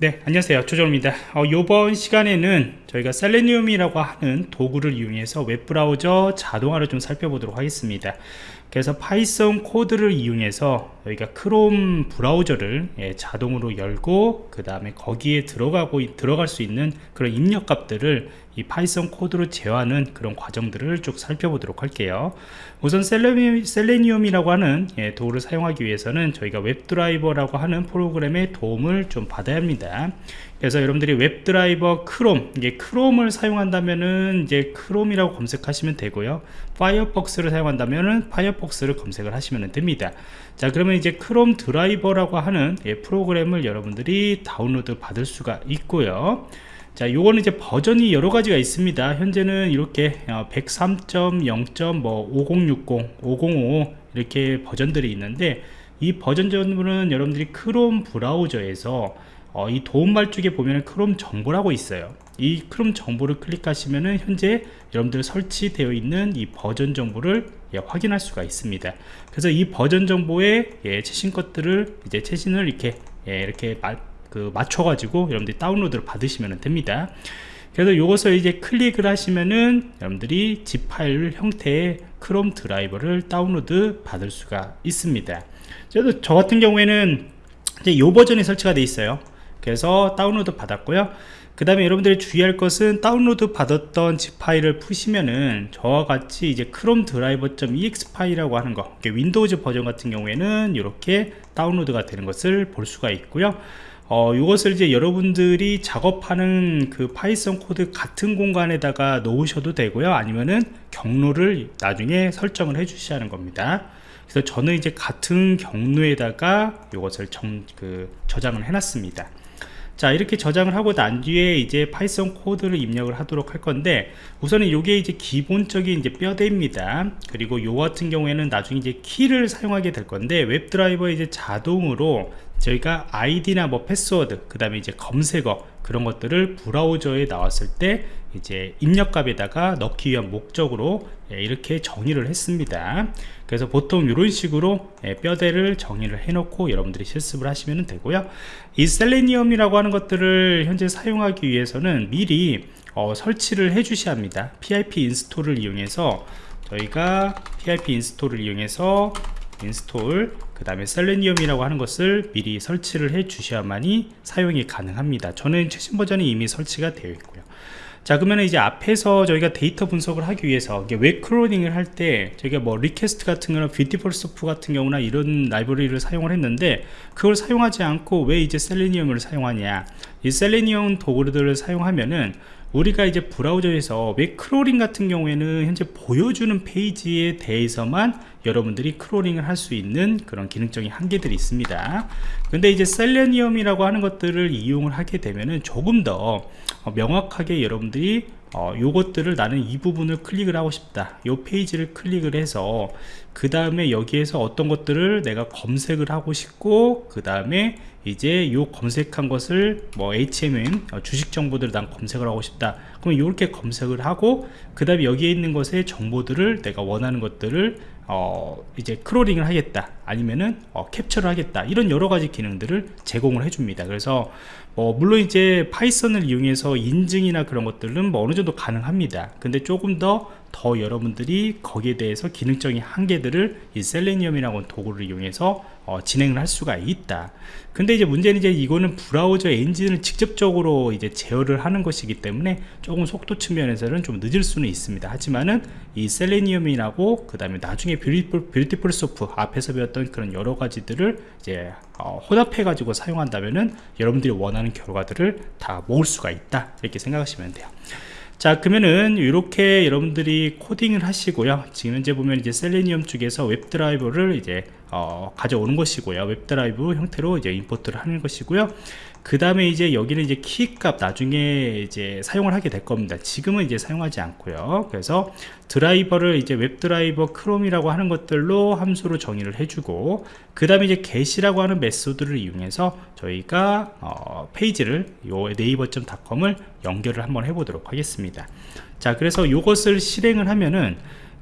네 안녕하세요. 조정입니다. 어, 이번 시간에는 저희가 Selenium이라고 하는 도구를 이용해서 웹브라우저 자동화를 좀 살펴보도록 하겠습니다 그래서 Python 코드를 이용해서 저희가 크롬 브라우저를 예, 자동으로 열고 그 다음에 거기에 들어가고 들어갈 수 있는 그런 입력 값들을 이 Python 코드로 제어하는 그런 과정들을 쭉 살펴보도록 할게요. 우선 Selenium, 이라고 하는 예, 도구를 사용하기 위해서는 저희가 WebDriver라고 하는 프로그램의 도움을 좀 받아야 합니다 그래서 여러분들이 WebDriver Chrome 이게 Chrome을 사용한다면은 이제 Chrome이라고 검색하시면 되고요. Firefox를 사용한다면은 Firefox를 검색을 하시면 됩니다. 자 그러면 이제 ChromeDriver라고 하는 예, 프로그램을 여러분들이 다운로드 받을 수가 있고요. 자 요거는 이제 버전이 여러 가지가 있습니다. 현재는 이렇게 103.0.5060뭐505 이렇게 버전들이 있는데 이 버전 정보는 여러분들이 크롬 브라우저에서 어, 이 도움말 쪽에 보면 크롬 정보라고 있어요. 이 크롬 정보를 클릭하시면은 현재 여러분들 설치되어 있는 이 버전 정보를 예, 확인할 수가 있습니다. 그래서 이 버전 정보에 예, 최신 것들을 이제 최신을 이렇게 예, 이렇게 마, 그 맞춰 가지고 여러분들이 다운로드를 받으시면 됩니다. 그래서 이것을 이제 클릭을 하시면은 여러분들이 zip 파일 형태의 ChromeDriver를 다운로드 받을 수가 있습니다. 저도 저 같은 경우에는 이제 이 버전이 설치가 되어 있어요 그래서 다운로드 받았고요. 그 다음에 여러분들이 주의할 것은 다운로드 받았던 zip 파일을 푸시면은 저와 같이 이제 ChromeDriver.exe 파일이라고 하는 거 Windows 버전 같은 경우에는 이렇게 다운로드가 되는 것을 볼 수가 있고요. 어, 이것을 이제 여러분들이 작업하는 그 Python 코드 같은 공간에다가 놓으셔도 되고요. 아니면은 경로를 나중에 설정을 해 주셔야 하는 겁니다. 그래서 저는 이제 같은 경로에다가 이것을 정, 그 저장을 해 놨습니다 자 이렇게 저장을 하고 난 뒤에 이제 Python 코드를 입력을 하도록 할 건데 우선은 이게 이제 기본적인 이제 뼈대입니다. 그리고 요 같은 경우에는 나중에 이제 키를 사용하게 될 건데 WebDriver 이제 자동으로 저희가 아이디나 뭐 패스워드 그 다음에 이제 검색어 그런 것들을 브라우저에 나왔을 때 이제 입력값에다가 넣기 위한 목적으로 예, 이렇게 정의를 했습니다. 그래서 보통 이런 식으로 예, 뼈대를 정의를 해 놓고 여러분들이 실습을 하시면 되고요. 이 Selenium이라고 하는 것들을 현재 사용하기 위해서는 미리 어, 설치를 해 주셔야 합니다. PIP 인스톨을 이용해서 저희가 PIP 인스톨을 이용해서 인스톨 그 다음에 Selenium이라고 하는 것을 미리 설치를 해 주셔야만이 사용이 가능합니다. 저는 최신 버전이 이미 설치가 되어 있고요 자 그러면 이제 앞에서 저희가 데이터 분석을 하기 위해서 web crawling을 할 때 저희가 뭐 requests 같은 거나 소프 같은 경우나 이런 라이브러리를 사용을 했는데 그걸 사용하지 않고 왜 이제 Selenium을 사용하냐. 이 Selenium 도구들을 사용하면은 우리가 이제 브라우저에서 web crawling 같은 경우에는 현재 보여주는 페이지에 대해서만 여러분들이 crawling을 할 수 있는 그런 기능적인 한계들이 있습니다. 근데 이제 Selenium이라고 하는 것들을 이용을 하게 되면은 조금 더 어, 명확하게 여러분들이 어, 요것들을 나는 이 부분을 클릭을 하고 싶다. 요 페이지를 클릭을 해서 그 다음에 여기에서 어떤 것들을 내가 검색을 하고 싶고 그 다음에 이제 요 검색한 것을 뭐 HMM 어, 주식 정보들을 난 검색을 하고 싶다. 그럼 이렇게 검색을 하고 그 다음에 여기에 있는 것의 정보들을 내가 원하는 것들을 어 이제 crawling을 하겠다 아니면은 어 캡처를 하겠다 이런 여러 가지 기능들을 제공을 해줍니다. 그래서 어 물론 이제 Python을 이용해서 인증이나 그런 것들은 뭐 어느 정도 가능합니다. 근데 조금 더 더 여러분들이 거기에 대해서 기능적인 한계들을 이 Selenium이라고 도구를 이용해서 어, 진행을 할 수가 있다. 근데 이제 문제는 이제 이거는 브라우저 엔진을 직접적으로 이제 제어를 하는 것이기 때문에 조금 속도 측면에서는 좀 늦을 수는 있습니다. 하지만은 이 Selenium이라고 그 다음에 나중에 Beautiful, Beautiful Soup 앞에서 배웠던 그런 여러 가지들을 이제 어, 혼합해 가지고 사용한다면은 여러분들이 원하는 결과들을 다 모을 수가 있다. 이렇게 생각하시면 돼요 자 그러면은 이렇게 여러분들이 코딩을 하시고요. 지금 현재 보면 이제 Selenium 쪽에서 WebDriver를 이제 어, 가져오는 것이고요. WebDriver 형태로 이제 import를 하는 것이고요 그 다음에 이제 여기는 이제 키값 나중에 이제 사용을 하게 될 겁니다. 지금은 이제 사용하지 않고요. 그래서 드라이버를 이제 WebDriver Chrome이라고 하는 것들로 함수로 정의를 해주고 그 다음에 이제 get이라고 하는 메소드를 이용해서 저희가 어, 페이지를 요 네이버.com을 연결을 한번 해보도록 하겠습니다. 자 그래서 이것을 실행을 하면은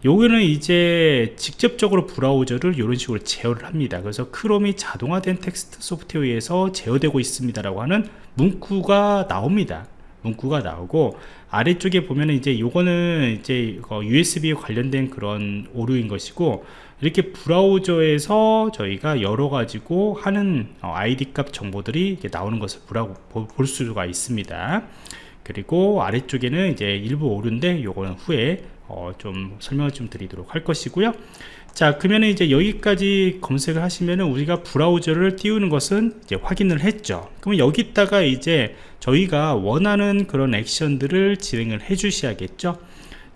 요거는 이제 직접적으로 브라우저를 이런 식으로 제어를 합니다. 그래서 크롬이 자동화된 테스트 소프트웨어에서 제어되고 있습니다 라고 하는 문구가 나옵니다. 문구가 나오고 아래쪽에 보면은 이제 요거는 이제 USB에 관련된 그런 오류인 것이고 이렇게 브라우저에서 저희가 열어 가지고 하는 아이디 값 정보들이 나오는 것을 볼 수가 있습니다 그리고 아래쪽에는 이제 일부 오류인데 요거는 후에 어, 좀 설명을 좀 드리도록 할 것이고요. 자 그러면 이제 여기까지 검색을 하시면은 우리가 브라우저를 띄우는 것은 이제 확인을 했죠. 그러면 여기다가 이제 저희가 원하는 그런 액션들을 진행을 해 주셔야겠죠.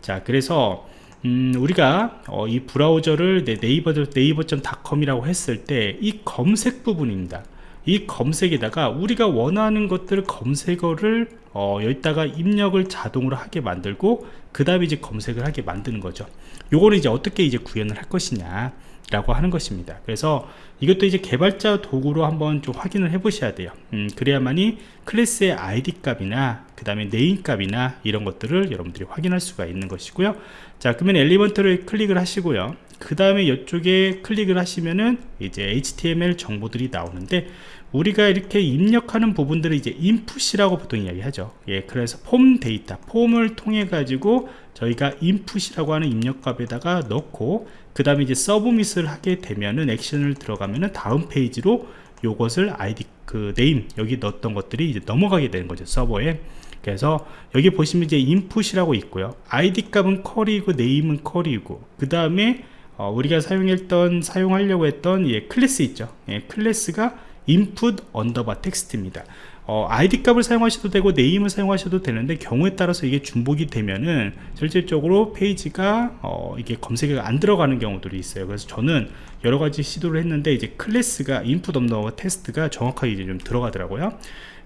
자 그래서 음, 우리가 어, 이 브라우저를 네이버 네이버.com이라고 했을 때 이 검색 부분입니다 이 검색에다가 우리가 원하는 것들을 검색어를 어, 여기다가 입력을 자동으로 하게 만들고 그 다음에 이제 검색을 하게 만드는 거죠. 요거는 이제 어떻게 이제 구현을 할 것이냐 라고 하는 것입니다. 그래서 이것도 이제 개발자 도구로 한번 좀 확인을 해 보셔야 돼요. 음, 그래야만이 클래스의 id 값이나 그 다음에 name 값이나 이런 것들을 여러분들이 확인할 수가 있는 것이고요. 자 그러면 element를 클릭을 하시고요 그 다음에 이쪽에 클릭을 하시면은 이제 HTML 정보들이 나오는데 우리가 이렇게 입력하는 부분들을 이제 인풋이라고 보통 이야기하죠. 예 그래서 폼 데이터 폼을 통해 가지고 저희가 인풋이라고 하는 입력값에다가 넣고 그 다음에 이제 submit을 하게 되면은 액션을 들어가면은 다음 페이지로 요것을 아이디 그 name 여기 넣었던 것들이 이제 넘어가게 되는 거죠 서버에. 그래서 여기 보시면 이제 인풋이라고 있고요. 아이디 값은 query고 name은 query고 그 다음에 어, 우리가 사용했던 사용하려고 했던 예, 클래스 있죠. 예, 클래스가 input 언더바 텍스트입니다. 어, id 값을 사용하셔도 되고 name을 사용하셔도 되는데 경우에 따라서 이게 중복이 되면은 실질적으로 페이지가 어, 이게 검색이 안 들어가는 경우들이 있어요. 그래서 저는 여러 가지 시도를 했는데 이제 클래스가 input 언더바 텍스트가 정확하게 이제 좀 들어가더라고요.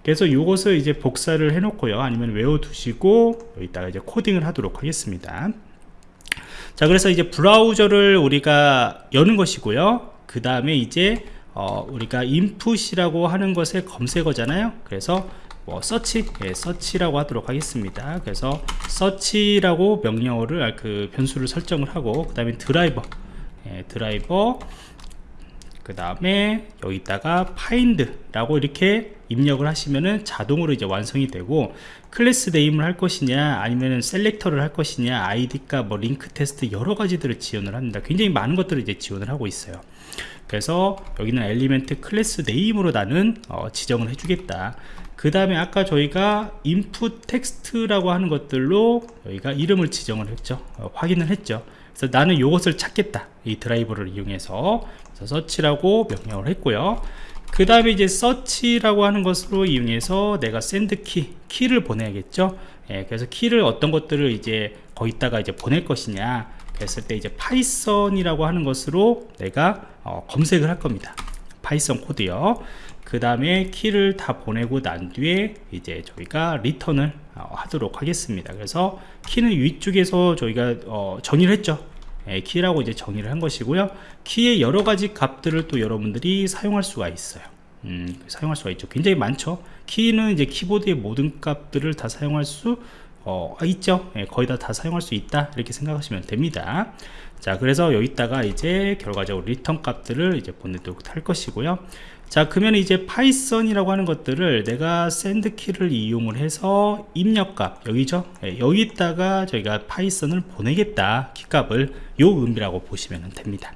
그래서 이것을 이제 복사를 해 놓고요. 아니면 외워 두시고 여기다가 이제 코딩을 하도록 하겠습니다 자 그래서 이제 브라우저를 우리가 여는 것이고요. 그 다음에 이제 어, 우리가 인풋이라고 하는 것의 검색어잖아요. 그래서 뭐 서치 예, search라고 하도록 하겠습니다. 그래서 search라고 명령어를 아, 그 변수를 설정을 하고 그 다음에 드라이버 예, 드라이버 그 다음에 여기다가 find 라고 이렇게 입력을 하시면은 자동으로 이제 완성이 되고 class name을 할 것이냐 아니면은 selector를 할 것이냐 아이디가 뭐 link text 여러 가지들을 지원을 합니다. 굉장히 많은 것들을 이제 지원을 하고 있어요. 그래서 여기는 element class name으로 나는 어, 지정을 해주겠다. 그 다음에 아까 저희가 input text라고 하는 것들로 여기가 이름을 지정을 했죠. 어, 확인을 했죠 그래서 나는 이것을 찾겠다. 이 드라이버를 이용해서. search라고 명령을 했고요. 그 다음에 이제 search라고 하는 것으로 이용해서 내가 send key 키를 보내야겠죠? 예, 그래서 키를 어떤 것들을 이제 거기다가 이제 보낼 것이냐 했을 때 이제 Python이라고 하는 것으로 내가 어, 검색을 할 겁니다. Python 코드요. 그 다음에 키를 다 보내고 난 뒤에 이제 저희가 return을 어, 하도록 하겠습니다. 그래서 키는 위쪽에서 저희가 어, 정의를 했죠. 예, 키라고 이제 정의를 한 것이고요. 키의 여러 가지 값들을 또 여러분들이 사용할 수가 있어요. 음, 사용할 수가 있죠. 굉장히 많죠. 키는 이제 키보드의 모든 값들을 다 사용할 수 어, 있죠. 예, 거의 다, 다 사용할 수 있다. 이렇게 생각하시면 됩니다. 자 그래서 여기다가 이제 결과적으로 return 값들을 이제 보내도록 할 것이고요 자 그러면 이제 Python이라고 하는 것들을 내가 send key를 이용을 해서 입력값 여기죠? 예, 여기다가 저희가 Python을 보내겠다. 키값을 요 의미라고 보시면 됩니다.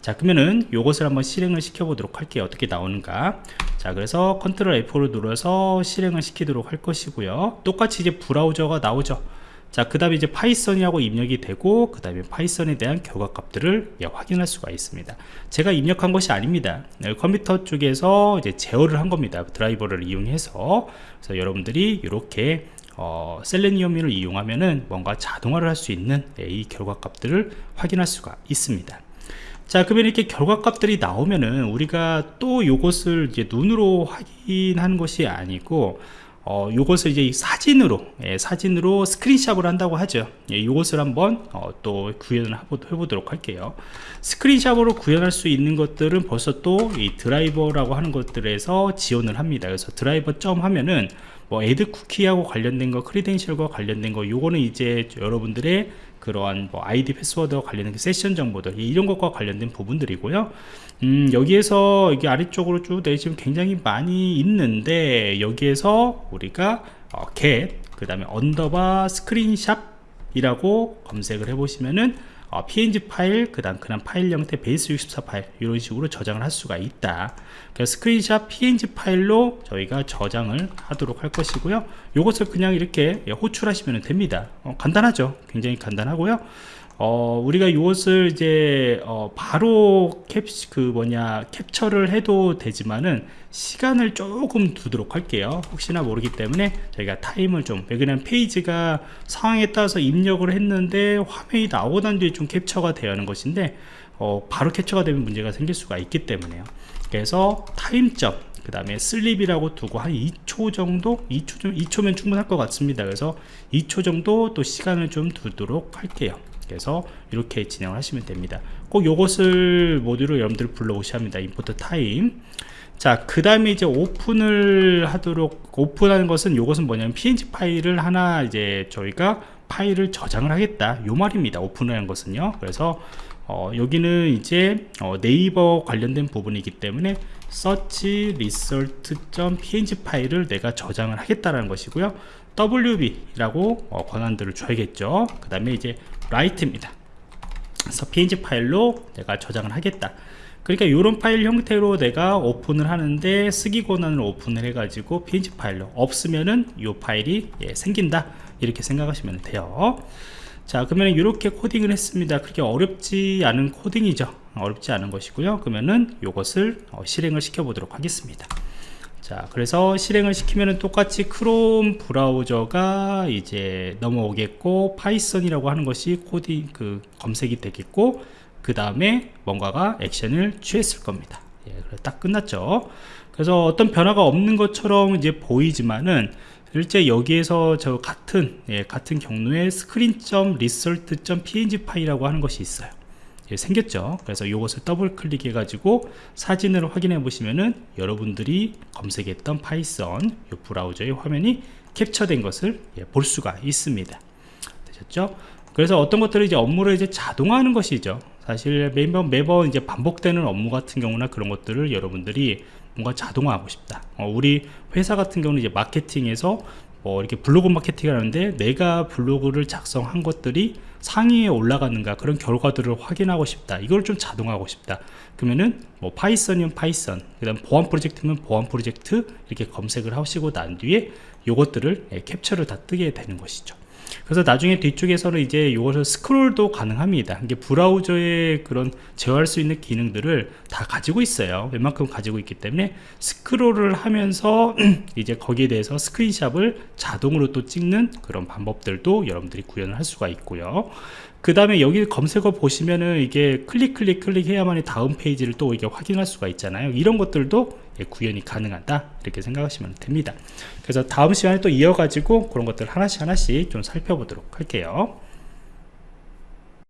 자 그러면은 요것을 한번 실행을 시켜 보도록 할게요. 어떻게 나오는가. 자 그래서 컨트롤 F4를 눌러서 실행을 시키도록 할 것이고요. 똑같이 이제 브라우저가 나오죠 자 그 다음에 이제 Python이라고 입력이 되고 그 다음에 Python에 대한 결과값들을 예, 확인할 수가 있습니다. 제가 입력한 것이 아닙니다. 네, 컴퓨터 쪽에서 이제 제어를 한 겁니다. 드라이버를 이용해서. 그래서 여러분들이 이렇게 어, 셀레니움을 이용하면은 뭔가 자동화를 할 수 있는 예, 이 결과값들을 확인할 수가 있습니다. 자 그러면 이렇게 결과값들이 나오면은 우리가 또 요것을 이제 눈으로 확인하는 것이 아니고 어, 요것을 이제 사진으로 예, 사진으로 스크린샵을 한다고 하죠. 예, 요것을 한번 어, 또 구현을 해보도록 할게요. 스크린샵으로 구현할 수 있는 것들은 벌써 또 이 드라이버라고 하는 것들에서 지원을 합니다. 그래서 드라이버 점 하면은 뭐 add cookie하고 관련된 거 credential과 관련된 거 요거는 이제 여러분들의 그러한 뭐 아이디 패스워드와 관련된 그 세션 정보들 이런 것과 관련된 부분들이고요 음, 여기에서 이게 아래쪽으로 쭉 내시면 굉장히 많이 있는데 여기에서 우리가 어, get 그 다음에 underbar screenshot 이라고 검색을 해 보시면은 어, png 파일 그 다음 그냥 파일 형태 base 64 파일 이런 식으로 저장을 할 수가 있다. 그래서 screenshot png 파일로 저희가 저장을 하도록 할 것이고요. 이것을 그냥 이렇게 호출하시면 됩니다. 어, 간단하죠? 굉장히 간단하고요 어, 우리가 이것을 이제 어, 바로 캡그 뭐냐 캡처를 해도 되지만은 시간을 조금 두도록 할게요. 혹시나 모르기 때문에 저희가 타임을 좀 왜냐면 페이지가 상황에 따라서 입력을 했는데 화면이 나오고 난 뒤에 좀 캡처가 되어야 하는 것인데 어, 바로 캡처가 되면 문제가 생길 수가 있기 때문에요. 그래서 time점 그 다음에 sleep이라고 두고 한 2초 정도 2초 좀 2초면 충분할 것 같습니다. 그래서 2초 정도 또 시간을 좀 두도록 할게요 그래서 이렇게 진행을 하시면 됩니다. 꼭 요것을 모듈로 여러분들 불러오셔야 합니다. import time. 자 그 다음에 이제 오픈을 하도록 오픈하는 것은 요것은 뭐냐면 png 파일을 하나 이제 저희가 파일을 저장을 하겠다. 요 말입니다. 오픈을 하는 것은요. 그래서 어, 여기는 이제 어, 네이버 관련된 부분이기 때문에 search result.png 파일을 내가 저장을 하겠다라는 것이고요. wb라고 어, 권한들을 줘야겠죠. 그 다음에 이제 write입니다. 그래서 png 파일로 내가 저장을 하겠다. 그러니까 이런 파일 형태로 내가 오픈을 하는데 쓰기 권한을 오픈을 해 가지고 png 파일로 없으면은 이 파일이 예, 생긴다. 이렇게 생각하시면 돼요. 자 그러면 이렇게 코딩을 했습니다. 그렇게 어렵지 않은 코딩이죠 어렵지 않은 것이고요. 그러면은 이것을 어, 실행을 시켜 보도록 하겠습니다. 자 그래서 실행을 시키면 똑같이 크롬 브라우저가 이제 넘어오겠고 파이썬이라고 하는 것이 코딩 그 검색이 되겠고 그 다음에 뭔가가 액션을 취했을 겁니다. 예, 딱 끝났죠. 그래서 어떤 변화가 없는 것처럼 이제 보이지만은 실제 여기에서 저 같은 예, 같은 경로에 screen.result.png 파일이라고 하는 것이 있어요. 예, 생겼죠. 그래서 이것을 더블 클릭해 가지고 사진을 확인해 보시면은 여러분들이 검색했던 파이썬 이 브라우저의 화면이 캡처된 것을 예, 볼 수가 있습니다. 되셨죠? 그래서 어떤 것들을 이제 업무를 이제 자동화하는 것이죠. 사실 매번 매번 이제 반복되는 업무 같은 경우나 그런 것들을 여러분들이 뭔가 자동화하고 싶다. 어, 우리 회사 같은 경우는 이제 마케팅에서 뭐 이렇게 블로그 마케팅을 하는데 내가 블로그를 작성한 것들이 상위에 올라가는가 그런 결과들을 확인하고 싶다. 이걸 좀 자동화하고 싶다. 그러면은 뭐 파이썬이면 파이썬 그 다음 보안 프로젝트면 보안 프로젝트 이렇게 검색을 하시고 난 뒤에 요것들을 예, 캡처를 다 뜨게 되는 것이죠 그래서 나중에 뒤쪽에서는 이제 이것을 스크롤도 가능합니다. 이게 브라우저의 그런 제어할 수 있는 기능들을 다 가지고 있어요. 웬만큼 가지고 있기 때문에 스크롤을 하면서 이제 거기에 대해서 screenshot을 자동으로 또 찍는 그런 방법들도 여러분들이 구현을 할 수가 있고요 그 다음에 여기 검색어 보시면은 이게 클릭 클릭 클릭 해야만이 다음 페이지를 또 이게 확인할 수가 있잖아요. 이런 것들도 예, 구현이 가능하다. 이렇게 생각하시면 됩니다. 그래서 다음 시간에 또 이어가지고 그런 것들 하나씩 하나씩 좀 살펴보도록 할게요